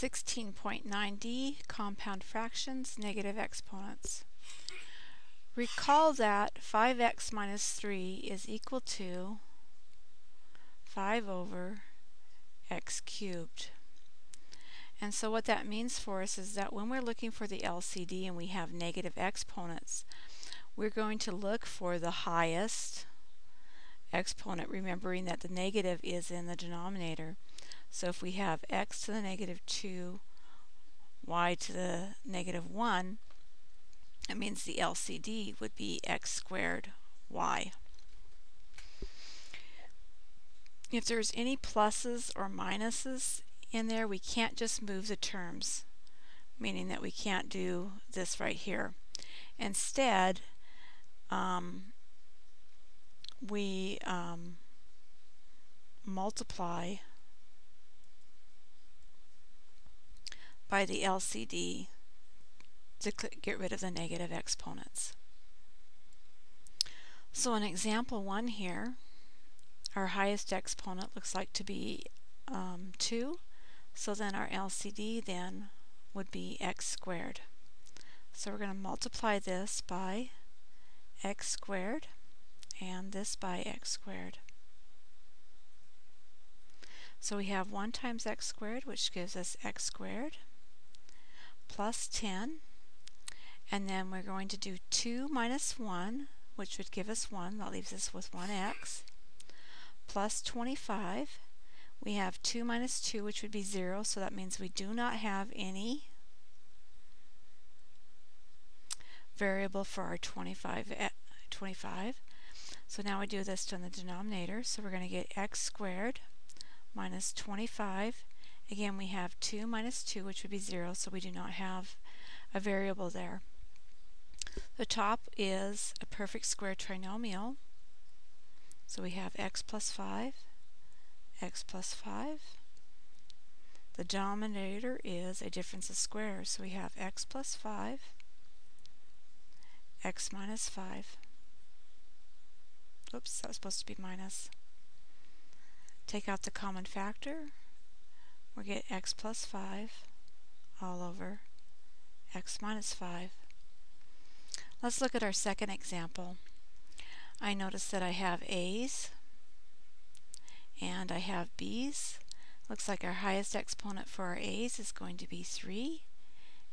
16.9d, compound fractions, negative exponents. Recall that 5x minus 3 is equal to 5 over x cubed. And so what that means for us is that when we're looking for the LCD and we have negative exponents, we're going to look for the highest exponent, remembering that the negative is in the denominator. So if we have x to the negative 2, y to the negative 1, it means the LCD would be x squared y. If there's any pluses or minuses in there, we can't just move the terms, meaning that we can't do this right here. Instead, um, we um, multiply by the LCD to get rid of the negative exponents. So in example 1 here, our highest exponent looks like to be um, 2, so then our LCD then would be x squared. So we're going to multiply this by x squared and this by x squared. So we have 1 times x squared, which gives us x squared, plus 10, and then we're going to do 2 minus 1, which would give us 1, that leaves us with 1x, plus 25. We have 2 minus 2, which would be 0, so that means we do not have any variable for our 25. Eh, 25. So now we do this to the denominator, so we're going to get x squared minus 25. Again, we have 2 minus 2, which would be 0, so we do not have a variable there. The top is a perfect square trinomial. So we have x plus 5, x plus 5. The denominator is a difference of squares, so we have x plus 5, x minus 5. Oops, that was supposed to be minus. Take out the common factor, we get x plus 5 all over x minus 5. Let's look at our second example. I notice that I have A's and I have B's. Looks like our highest exponent for our A's is going to be 3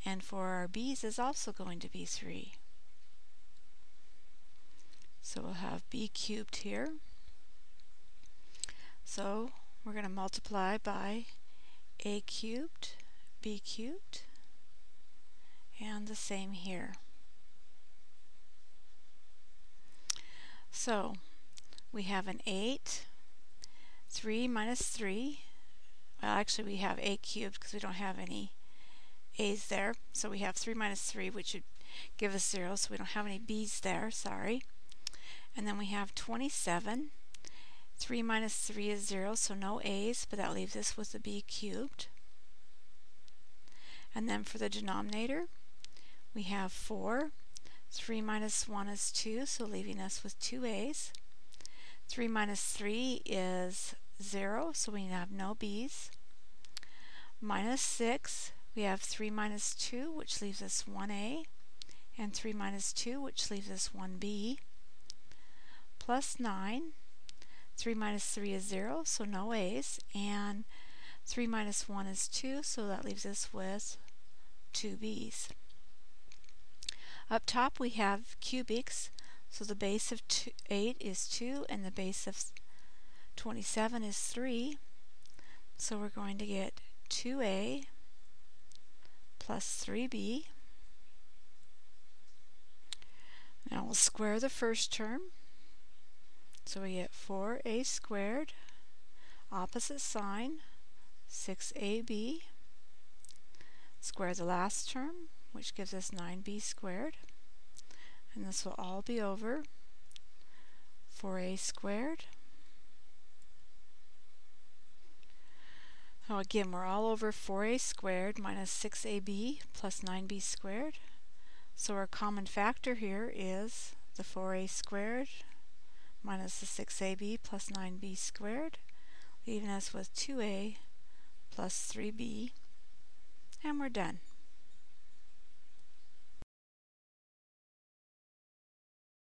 and for our B's is also going to be 3. So we'll have b cubed here. So we're going to multiply by a cubed, b cubed, and the same here. So we have an 8, 3 minus 3. Well, actually we have a cubed because we don't have any a's there. So we have 3 minus 3, which would give us 0, so we don't have any b's there, sorry. And then we have 27. 3 minus 3 is 0, so no a's, but that leaves us with a b cubed. And then for the denominator, we have 4. 3 minus 1 is 2, so leaving us with 2 a's. 3 minus 3 is 0, so we have no b's. Minus 6, we have 3 minus 2, which leaves us 1a, and 3 minus 2, which leaves us 1b plus 9. 3 minus 3 is 0, so no a's. And 3 minus 1 is 2, so that leaves us with 2 b's. Up top we have cubics, so the base of two, 8 is 2 and the base of 27 is 3. So we're going to get 2a plus 3b. Now we'll square the first term. So we get 4a squared, opposite sign, 6ab, square the last term, which gives us 9b squared, and this will all be over 4a squared. Now again, we're all over 4a squared minus 6ab plus 9b squared. So our common factor here is the 4a squared minus the 6ab plus 9b squared, leaving us with 2a plus 3b. and we're done.